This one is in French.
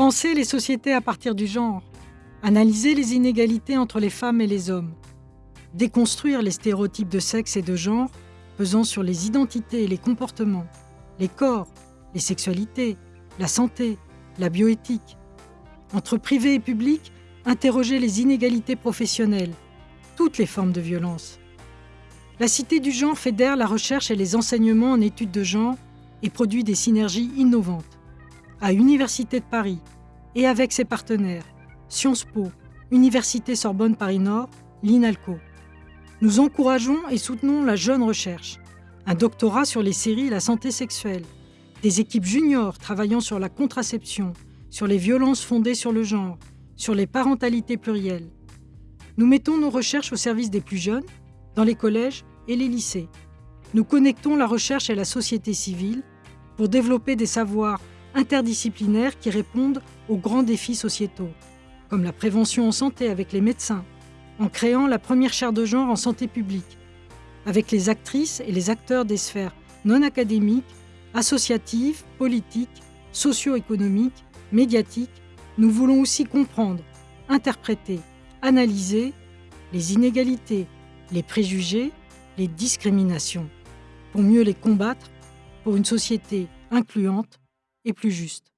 Penser les sociétés à partir du genre. Analyser les inégalités entre les femmes et les hommes. Déconstruire les stéréotypes de sexe et de genre pesant sur les identités et les comportements, les corps, les sexualités, la santé, la bioéthique. Entre privé et public, interroger les inégalités professionnelles, toutes les formes de violence. La Cité du genre fédère la recherche et les enseignements en études de genre et produit des synergies innovantes. À Université de Paris et avec ses partenaires, Sciences Po, Université Sorbonne Paris Nord, l'INALCO. Nous encourageons et soutenons la jeune recherche, un doctorat sur les séries et la santé sexuelle, des équipes juniors travaillant sur la contraception, sur les violences fondées sur le genre, sur les parentalités plurielles. Nous mettons nos recherches au service des plus jeunes, dans les collèges et les lycées. Nous connectons la recherche et la société civile pour développer des savoirs interdisciplinaires qui répondent aux grands défis sociétaux, comme la prévention en santé avec les médecins, en créant la première chaire de genre en santé publique, avec les actrices et les acteurs des sphères non académiques, associatives, politiques, socio-économiques, médiatiques, nous voulons aussi comprendre, interpréter, analyser les inégalités, les préjugés, les discriminations, pour mieux les combattre pour une société incluante et plus juste.